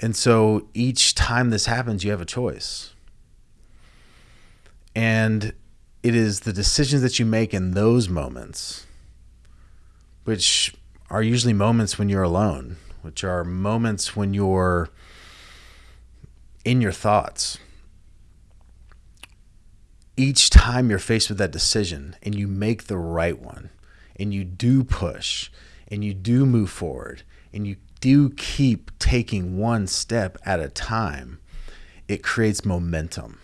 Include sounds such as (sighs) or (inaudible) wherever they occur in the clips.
And so each time this happens, you have a choice. And it is the decisions that you make in those moments, which are usually moments when you're alone, which are moments when you're in your thoughts. Each time you're faced with that decision and you make the right one, and you do push, and you do move forward, and you do keep taking one step at a time, it creates momentum.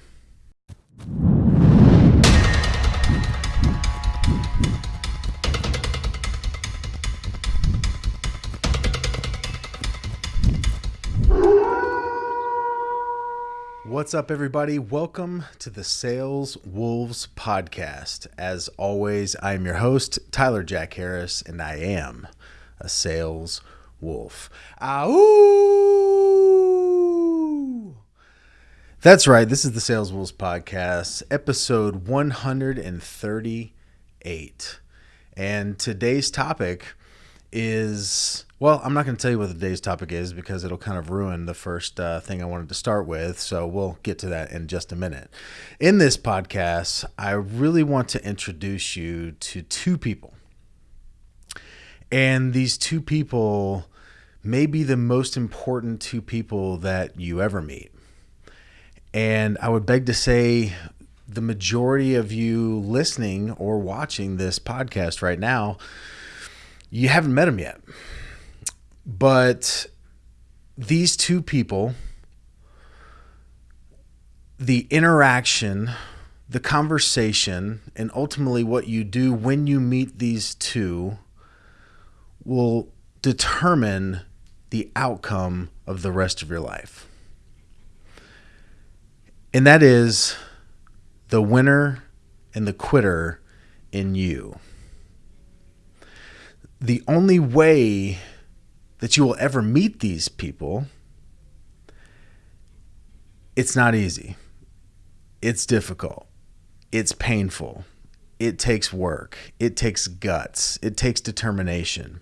What's up, everybody? Welcome to the Sales Wolves podcast. As always, I am your host, Tyler Jack Harris, and I am a sales wolf. Ow! That's right. This is the Sales Wolves podcast, episode 138. And today's topic is well, I'm not going to tell you what the day's topic is because it'll kind of ruin the first uh, thing I wanted to start with. So we'll get to that in just a minute. In this podcast, I really want to introduce you to two people. And these two people may be the most important two people that you ever meet. And I would beg to say, the majority of you listening or watching this podcast right now, you haven't met them yet but these two people, the interaction, the conversation, and ultimately what you do when you meet these two will determine the outcome of the rest of your life. And that is the winner and the quitter in you. The only way that you will ever meet these people, it's not easy. It's difficult. It's painful. It takes work. It takes guts. It takes determination.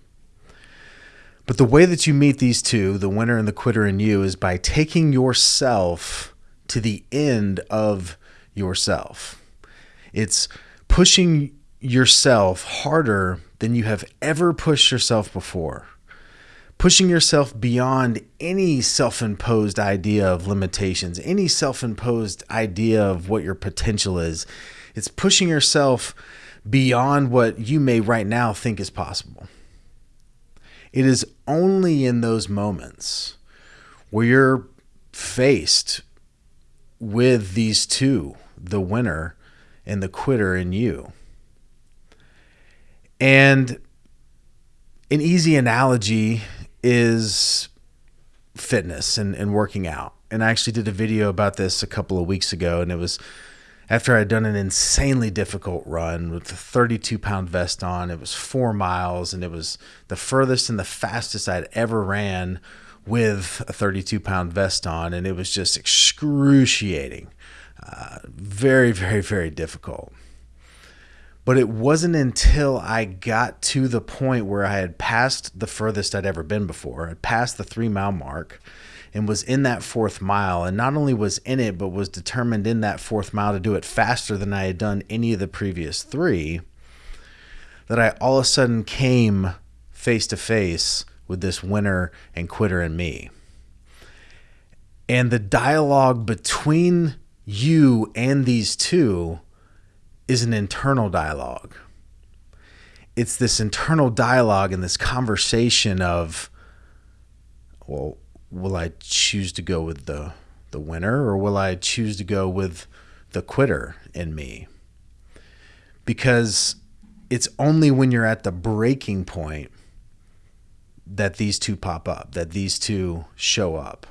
But the way that you meet these two, the winner and the quitter in you, is by taking yourself to the end of yourself. It's pushing yourself harder than you have ever pushed yourself before pushing yourself beyond any self imposed idea of limitations, any self imposed idea of what your potential is. It's pushing yourself beyond what you may right now think is possible. It is only in those moments where you're faced with these two, the winner and the quitter in you. And an easy analogy is fitness and, and working out. And I actually did a video about this a couple of weeks ago, and it was after I'd done an insanely difficult run with a 32 pound vest on. It was four miles, and it was the furthest and the fastest I'd ever ran with a 32 pound vest on, and it was just excruciating. Uh, very, very, very difficult. But it wasn't until I got to the point where I had passed the furthest I'd ever been before, I passed the three mile mark and was in that fourth mile. And not only was in it, but was determined in that fourth mile to do it faster than I had done any of the previous three, that I all of a sudden came face to face with this winner and quitter in me. And the dialogue between you and these two is an internal dialogue. It's this internal dialogue and this conversation of, well, will I choose to go with the the winner or will I choose to go with the quitter in me? Because it's only when you're at the breaking point that these two pop up, that these two show up.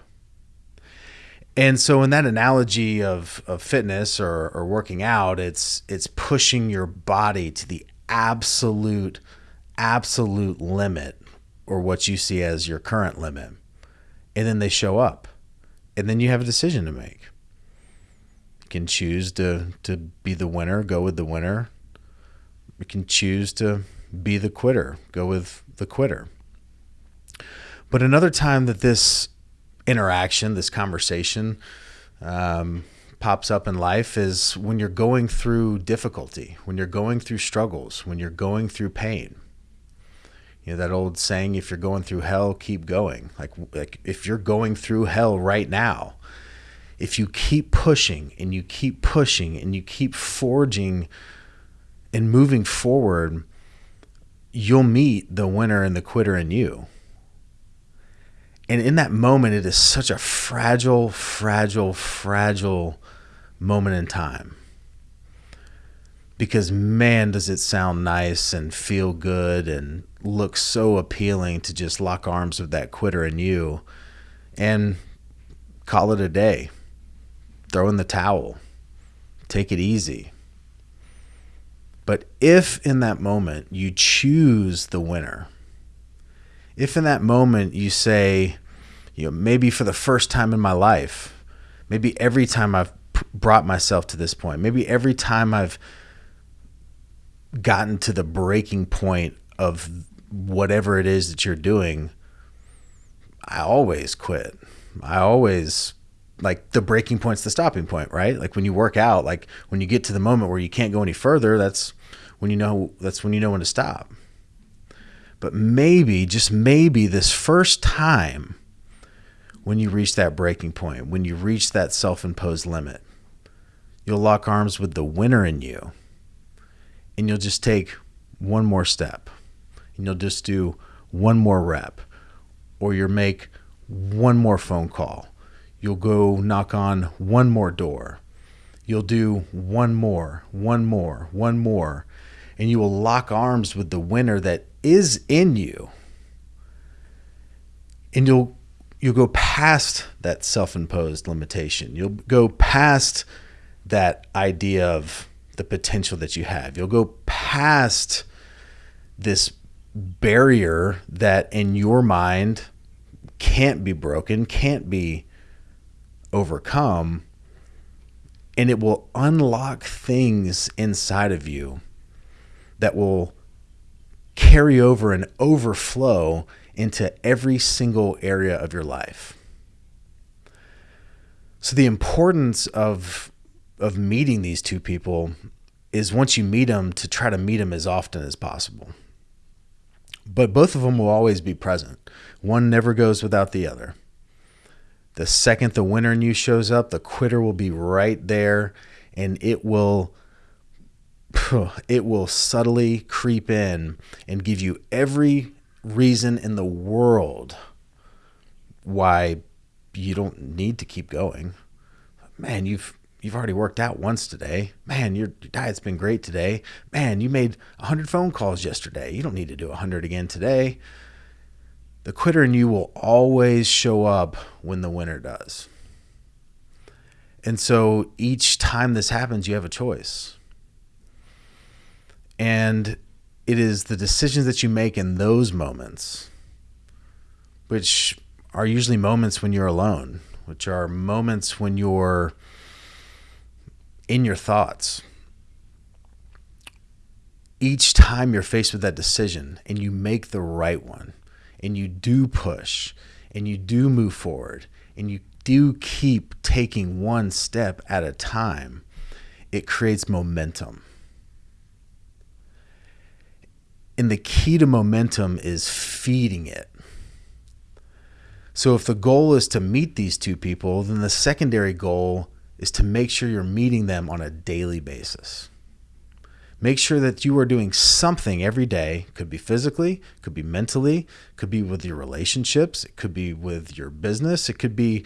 And so in that analogy of, of fitness or, or working out, it's it's pushing your body to the absolute, absolute limit or what you see as your current limit. And then they show up. And then you have a decision to make. You can choose to, to be the winner, go with the winner. You can choose to be the quitter, go with the quitter. But another time that this interaction, this conversation um, pops up in life is when you're going through difficulty, when you're going through struggles, when you're going through pain. You know that old saying, "If you're going through hell, keep going." Like, like if you're going through hell right now, if you keep pushing and you keep pushing and you keep forging and moving forward, you'll meet the winner and the quitter in you. And in that moment, it is such a fragile, fragile, fragile moment in time. Because man, does it sound nice and feel good and look so appealing to just lock arms with that quitter in you and call it a day throw in the towel, take it easy. But if in that moment you choose the winner, if in that moment you say, you know, maybe for the first time in my life, maybe every time I've brought myself to this point, maybe every time I've gotten to the breaking point of whatever it is that you're doing, I always quit. I always like the breaking point's the stopping point, right? Like when you work out, like when you get to the moment where you can't go any further, that's when you know that's when you know when to stop. But maybe, just maybe this first time when you reach that breaking point, when you reach that self-imposed limit, you'll lock arms with the winner in you and you'll just take one more step and you'll just do one more rep or you'll make one more phone call You'll go knock on one more door. You'll do one more, one more, one more, and you will lock arms with the winner that is in you. And you'll you'll go past that self-imposed limitation. You'll go past that idea of the potential that you have. You'll go past this barrier that in your mind can't be broken, can't be overcome and it will unlock things inside of you that will carry over and overflow into every single area of your life. So the importance of of meeting these two people is once you meet them to try to meet them as often as possible. But both of them will always be present. One never goes without the other. The second the winner in you shows up, the quitter will be right there and it will (sighs) it will subtly creep in and give you every reason in the world why you don't need to keep going. Man, you've you've already worked out once today. Man, your, your diet's been great today. Man, you made 100 phone calls yesterday. You don't need to do 100 again today the quitter in you will always show up when the winner does. And so each time this happens, you have a choice. And it is the decisions that you make in those moments, which are usually moments when you're alone, which are moments when you're in your thoughts. Each time you're faced with that decision and you make the right one, and you do push and you do move forward and you do keep taking one step at a time, it creates momentum. And the key to momentum is feeding it. So if the goal is to meet these two people, then the secondary goal is to make sure you're meeting them on a daily basis. Make sure that you are doing something every day. Could be physically, could be mentally, could be with your relationships, it could be with your business, it could be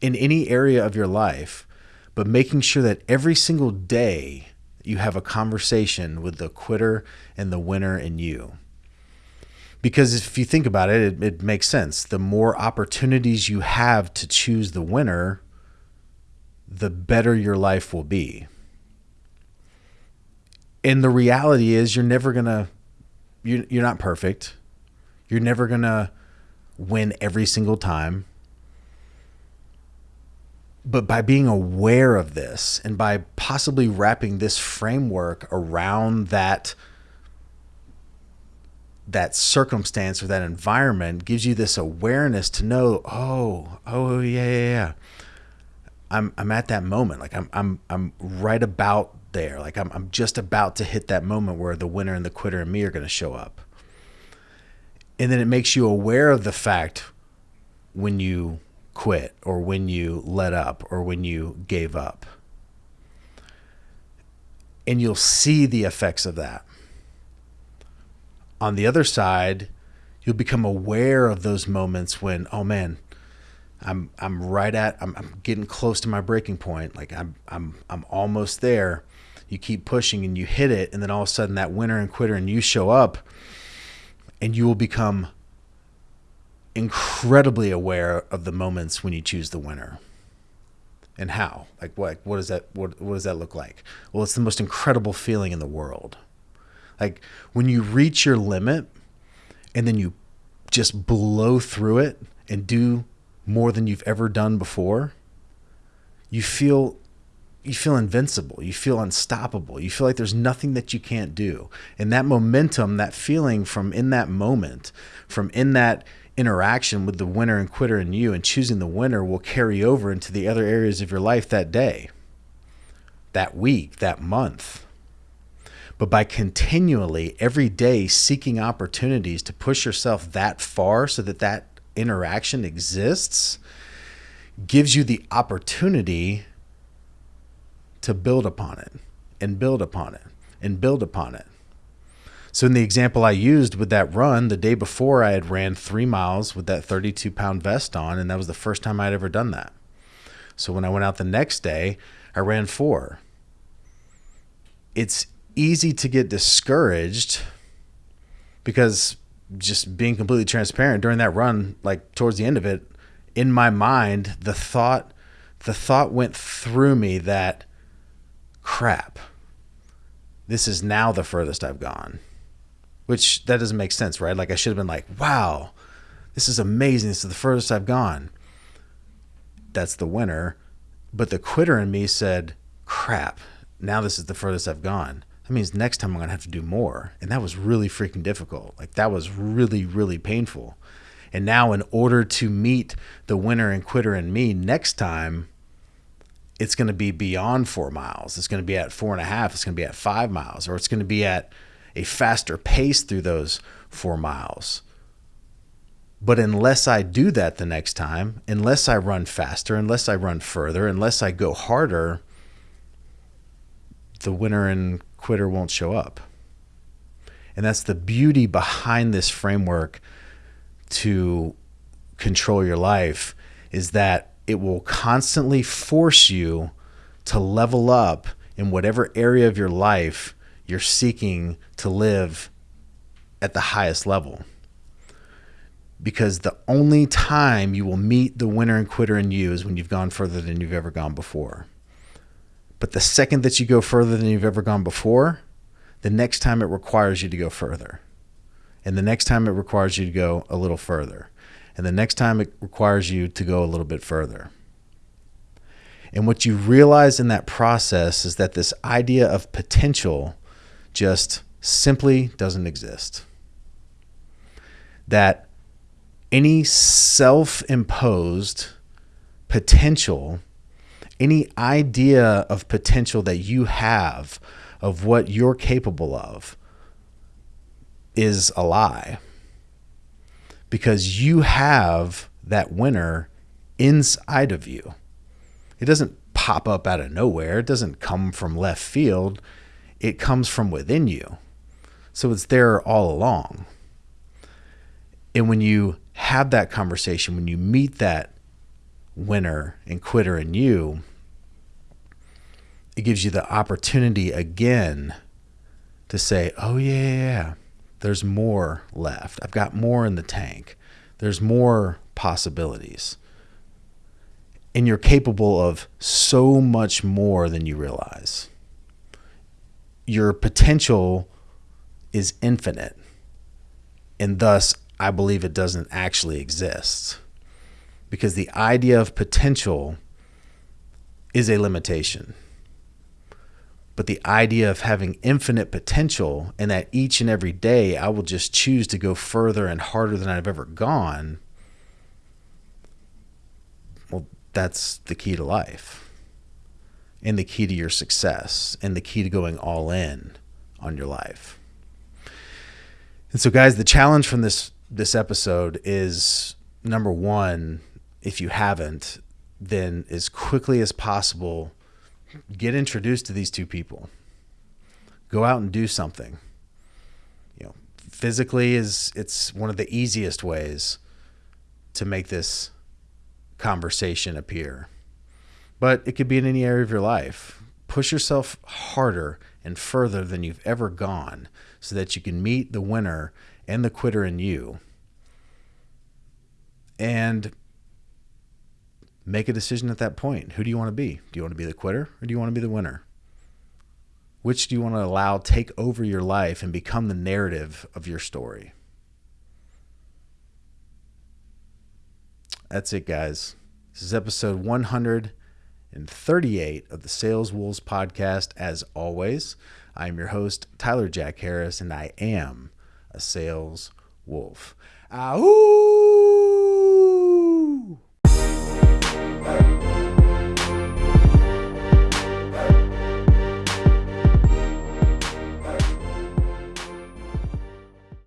in any area of your life. But making sure that every single day you have a conversation with the quitter and the winner in you. Because if you think about it, it, it makes sense. The more opportunities you have to choose the winner, the better your life will be. And the reality is you're never gonna you're, you're not perfect. You're never gonna win every single time. But by being aware of this and by possibly wrapping this framework around that that circumstance or that environment gives you this awareness to know, oh, oh yeah, yeah, yeah. I'm I'm at that moment. Like I'm I'm I'm right about there. Like I'm I'm just about to hit that moment where the winner and the quitter and me are going to show up. And then it makes you aware of the fact when you quit or when you let up or when you gave up. And you'll see the effects of that. On the other side, you'll become aware of those moments when, oh man, I'm I'm right at I'm, I'm getting close to my breaking point. Like I'm I'm I'm almost there. You keep pushing and you hit it, and then all of a sudden that winner and quitter and you show up, and you will become incredibly aware of the moments when you choose the winner and how like what what does that what, what does that look like well it's the most incredible feeling in the world like when you reach your limit and then you just blow through it and do more than you've ever done before you feel you feel invincible. You feel unstoppable. You feel like there's nothing that you can't do. And that momentum that feeling from in that moment from in that interaction with the winner and quitter and you and choosing the winner will carry over into the other areas of your life that day, that week, that month. But by continually, every day, seeking opportunities to push yourself that far so that that interaction exists, gives you the opportunity to build upon it and build upon it and build upon it. So in the example I used with that run, the day before I had ran three miles with that 32 pound vest on, and that was the first time I'd ever done that. So when I went out the next day, I ran four. It's easy to get discouraged because just being completely transparent during that run, like towards the end of it, in my mind, the thought the thought went through me that crap. This is now the furthest I've gone which that doesn't make sense, right? Like I should have been like, wow, this is amazing. This is the furthest I've gone. That's the winner. But the quitter in me said, crap, now this is the furthest I've gone. That means next time I'm going to have to do more. And that was really freaking difficult. Like that was really, really painful. And now, in order to meet the winner and quitter in me next time, it's going to be beyond four miles. It's going to be at four and a half. It's going to be at five miles, or it's going to be at a faster pace through those four miles. But unless I do that the next time, unless I run faster, unless I run further, unless I go harder, the winner and quitter won't show up. And that's the beauty behind this framework to control your life is that it will constantly force you to level up in whatever area of your life you're seeking to live at the highest level. Because the only time you will meet the winner and quitter in you is when you've gone further than you've ever gone before. But the second that you go further than you've ever gone before, the next time it requires you to go further. And the next time it requires you to go a little further. And the next time it requires you to go a little bit further. And what you realize in that process is that this idea of potential just simply doesn't exist. That any self imposed potential, any idea of potential that you have of what you're capable of is a lie. Because you have that winner inside of you. It doesn't pop up out of nowhere, it doesn't come from left field it comes from within you. So it's there all along. And when you have that conversation, when you meet that winner and quitter in you, it gives you the opportunity again to say, oh, yeah, yeah, yeah, there's more left. I've got more in the tank. There's more possibilities. And you're capable of so much more than you realize your potential is infinite. And thus, I believe it doesn't actually exist. Because the idea of potential is a limitation. But the idea of having infinite potential and that each and every day I will just choose to go further and harder than I've ever gone, well, that's the key to life and the key to your success and the key to going all in on your life. And so guys, the challenge from this this episode is number 1, if you haven't, then as quickly as possible get introduced to these two people. Go out and do something. You know, physically is it's one of the easiest ways to make this conversation appear. But it could be in any area of your life. Push yourself harder and further than you've ever gone so that you can meet the winner and the quitter in you. And make a decision at that point. Who do you want to be? Do you want to be the quitter or do you want to be the winner? Which do you want to allow take over your life and become the narrative of your story? That's it, guys. This is episode 138 of the Sales Wolves podcast. As always, I am your host, Tyler Jack Harris, and I am a sales wolf. Ow!